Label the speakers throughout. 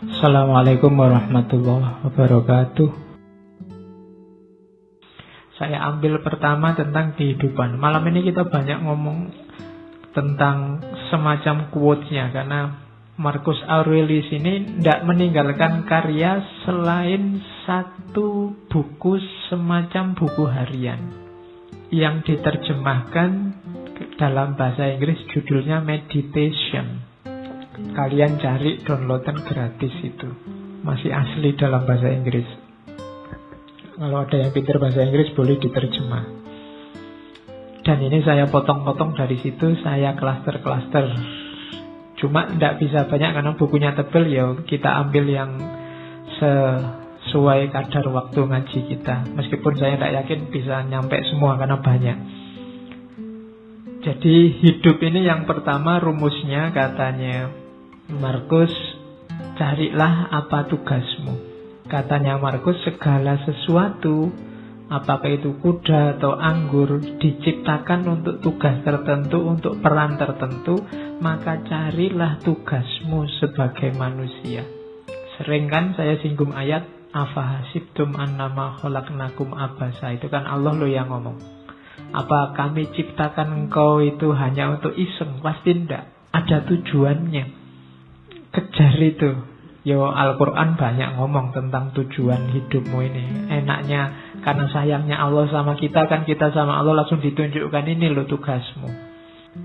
Speaker 1: Assalamualaikum warahmatullahi wabarakatuh. Saya ambil pertama tentang kehidupan. Malam ini kita banyak ngomong tentang semacam quotes-nya karena Marcus Aurelius ini tidak meninggalkan karya selain satu buku semacam buku harian yang diterjemahkan dalam bahasa Inggris judulnya Meditation. Kalian cari downloadan gratis itu. Masih asli dalam bahasa Inggris. Kalau ada yang pintar bahasa Inggris boleh diterjemah. Dan ini saya potong-potong dari situ, saya klaster-klaster. Cuma tidak bisa banyak karena bukunya tebel ya kita ambil yang sesuai kadar waktu ngaji kita. Meskipun saya tidak yakin bisa nyampe semua karena banyak. Jadi hidup ini yang pertama rumusnya katanya Markus, carilah apa tugasmu. Katanya Markus, segala sesuatu, apakah itu kuda atau anggur, diciptakan untuk tugas tertentu, untuk peran tertentu, maka carilah tugasmu sebagai manusia. Sering kan saya singgung ayat, Afahasibtum annama kholaknakum abasa. Itu kan Allah lo yang ngomong. Apa kami ciptakan engkau itu hanya untuk iseng? Pasti tidak. Ada tujuannya kejar itu. Yo Al-Quran banyak ngomong tentang tujuan hidupmu ini. Enaknya karena sayangnya Allah sama kita kan kita sama Allah langsung ditunjukkan ini lo tugasmu.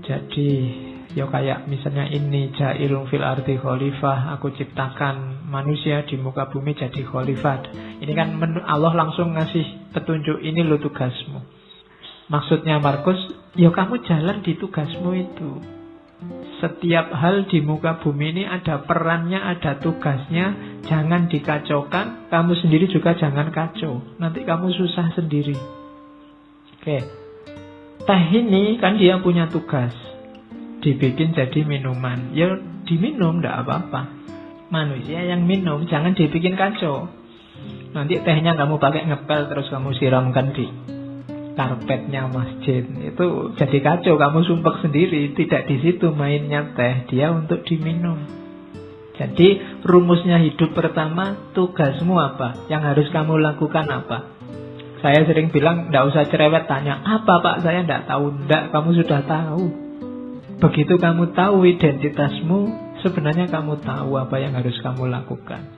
Speaker 1: Jadi yo kayak misalnya ini jailung fil arti khalifah aku ciptakan manusia di muka bumi jadi khalifah. Ini kan Allah langsung ngasih petunjuk ini lo tugasmu. Maksudnya Markus, yo kamu jalan di tugasmu itu. Setiap hal di muka bumi ini ada perannya, ada tugasnya. Jangan dikacaukan. Kamu sendiri juga jangan kacau. Nanti kamu susah sendiri. Oke. Teh ini kan dia punya tugas. Dibikin jadi minuman. Ya diminum tidak apa-apa. Manusia yang minum jangan dibikin kacau. Nanti tehnya kamu pakai ngepel terus kamu siramkan di karpetnya masjid. Itu jadi kacau kamu sumpah sendiri tidak di situ mainnya teh dia untuk diminum. Jadi rumusnya hidup pertama tugasmu apa? Yang harus kamu lakukan apa? Saya sering bilang tidak usah cerewet tanya apa pak? Saya tidak tahu. Tidak kamu sudah tahu. Begitu kamu tahu identitasmu sebenarnya kamu tahu apa yang harus kamu lakukan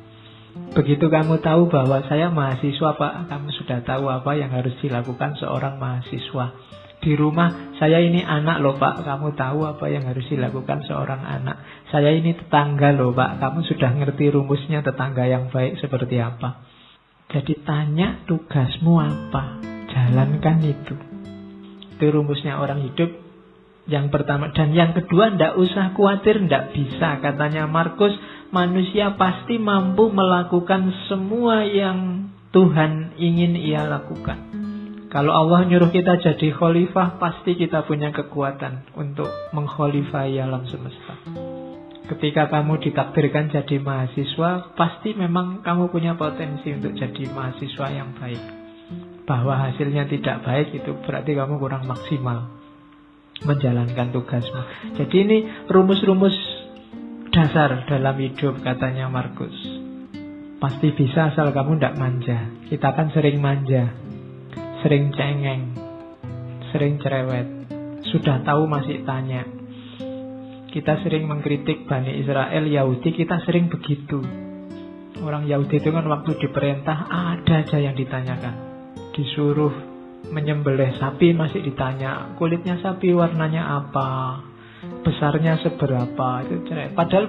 Speaker 1: Begitu kamu tahu bahwa saya mahasiswa Pak, kamu sudah tahu apa yang harus dilakukan seorang mahasiswa. Di rumah, saya ini anak loh Pak, kamu tahu apa yang harus dilakukan seorang anak. Saya ini tetangga loh Pak, kamu sudah ngerti rumusnya tetangga yang baik seperti apa. Jadi tanya tugasmu apa, jalankan itu. Itu rumusnya orang hidup yang pertama. Dan yang kedua, ndak usah khawatir, ndak bisa. Katanya Markus, manusia pasti mampu melakukan semua yang Tuhan ingin ia lakukan. Kalau Allah nyuruh kita jadi khalifah, pasti kita punya kekuatan untuk mengkhalifai alam semesta. Ketika kamu ditakdirkan jadi mahasiswa, pasti memang kamu punya potensi untuk jadi mahasiswa yang baik. Bahwa hasilnya tidak baik itu berarti kamu kurang maksimal menjalankan tugasmu. Jadi ini rumus-rumus dasar dalam hidup katanya Markus. Pasti bisa asal kamu tidak manja. Kita kan sering manja, sering cengeng, sering cerewet. Sudah tahu masih tanya. Kita sering mengkritik Bani Israel, Yahudi, kita sering begitu. Orang Yahudi itu kan waktu diperintah ada aja yang ditanyakan. Disuruh menyembelih sapi masih ditanya kulitnya sapi warnanya apa besarnya seberapa itu cerewet. Padahal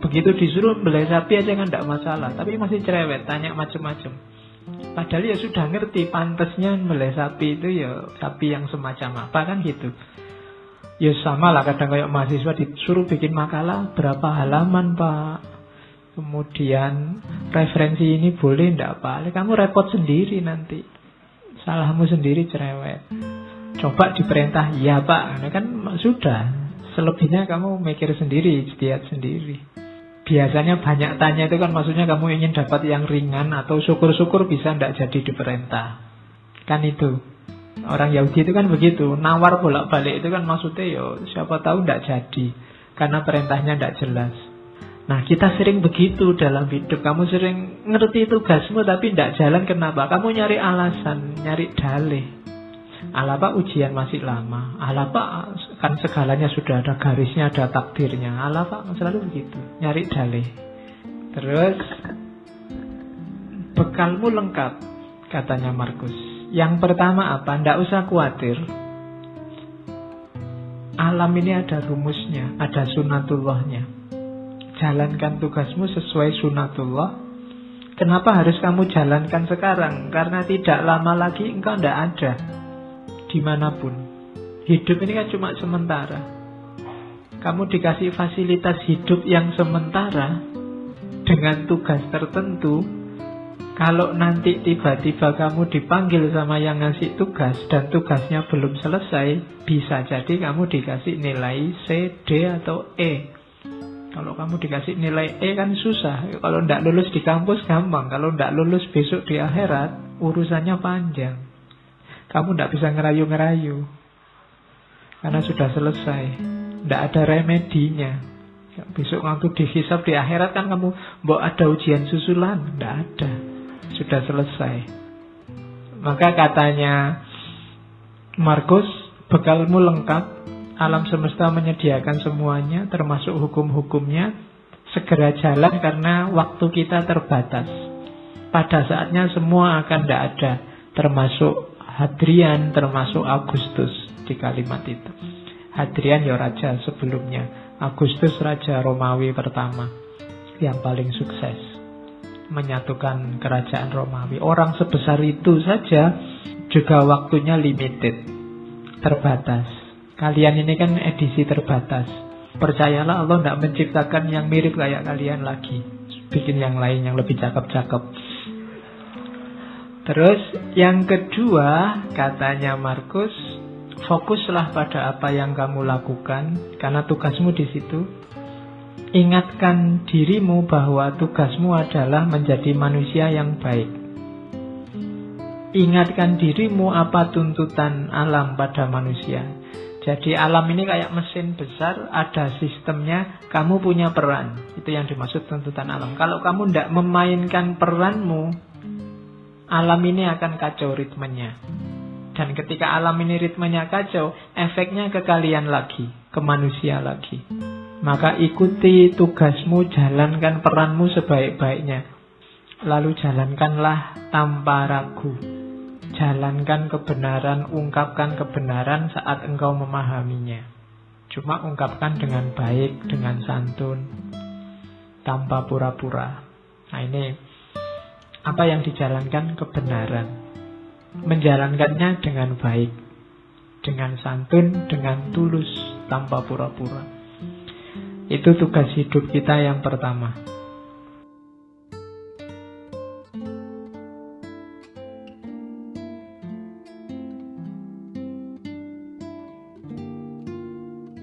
Speaker 1: begitu disuruh beli sapi aja kan tidak masalah, tapi masih cerewet, tanya macam-macam. Padahal ya sudah ngerti pantasnya beli sapi itu ya sapi yang semacam apa kan gitu. Ya sama lah kadang kayak mahasiswa disuruh bikin makalah berapa halaman pak. Kemudian referensi ini boleh ndak pak? Kamu repot sendiri nanti. Salahmu sendiri cerewet. Coba diperintah, ya pak, nah, kan sudah Selebihnya kamu mikir sendiri, istiad sendiri. Biasanya banyak tanya itu kan maksudnya kamu ingin dapat yang ringan atau syukur-syukur bisa tidak jadi diperintah. Kan itu. Orang Yahudi itu kan begitu, nawar bolak-balik itu kan maksudnya yo siapa tahu tidak jadi karena perintahnya tidak jelas. Nah kita sering begitu dalam hidup Kamu sering ngerti tugasmu tapi tidak jalan kenapa Kamu nyari alasan, nyari dalih Alapa ujian masih lama Alapa kan segalanya sudah ada garisnya, ada takdirnya Alapa selalu begitu, nyari dalih Terus Bekalmu lengkap Katanya Markus Yang pertama apa? Tidak usah khawatir Alam ini ada rumusnya Ada sunatullahnya jalankan tugasmu sesuai sunatullah. Kenapa harus kamu jalankan sekarang? Karena tidak lama lagi engkau tidak ada di mana pun. Hidup ini kan cuma sementara. Kamu dikasih fasilitas hidup yang sementara dengan tugas tertentu. Kalau nanti tiba-tiba kamu dipanggil sama yang ngasih tugas dan tugasnya belum selesai, bisa jadi kamu dikasih nilai C, D, atau E. Kalau kamu dikasih nilai E kan susah. Kalau tidak lulus di kampus gampang. Kalau tidak lulus besok di akhirat, urusannya panjang. Kamu tidak bisa ngerayu-ngerayu. Karena sudah selesai. Tidak ada remedinya. Besok waktu dihisap di akhirat kan kamu mau ada ujian susulan. Tidak ada. Sudah selesai. Maka katanya Markus, bekalmu lengkap, alam semesta menyediakan semuanya termasuk hukum-hukumnya segera jalan karena waktu kita terbatas pada saatnya semua akan tidak ada termasuk Hadrian termasuk Agustus di kalimat itu Hadrian ya raja sebelumnya Agustus raja Romawi pertama yang paling sukses menyatukan kerajaan Romawi orang sebesar itu saja juga waktunya limited terbatas Kalian ini kan edisi terbatas. Percayalah Allah tidak menciptakan yang mirip kayak kalian lagi. Bikin yang lain yang lebih cakep-cakep. Terus yang kedua katanya Markus, fokuslah pada apa yang kamu lakukan karena tugasmu di situ. Ingatkan dirimu bahwa tugasmu adalah menjadi manusia yang baik. Ingatkan dirimu apa tuntutan alam pada manusia. Jadi alam ini kayak mesin besar, ada sistemnya, kamu punya peran. Itu yang dimaksud tuntutan alam. Kalau kamu tidak memainkan peranmu, alam ini akan kacau ritmenya. Dan ketika alam ini ritmenya kacau, efeknya ke kalian lagi, ke manusia lagi. Maka ikuti tugasmu, jalankan peranmu sebaik-baiknya. Lalu jalankanlah tanpa ragu. Jalankan kebenaran, ungkapkan kebenaran saat engkau memahaminya. Cuma ungkapkan dengan baik, dengan santun, tanpa pura-pura. Nah ini apa yang dijalankan kebenaran. Menjalankannya dengan baik, dengan santun, dengan tulus, tanpa pura-pura. Itu tugas hidup kita yang pertama.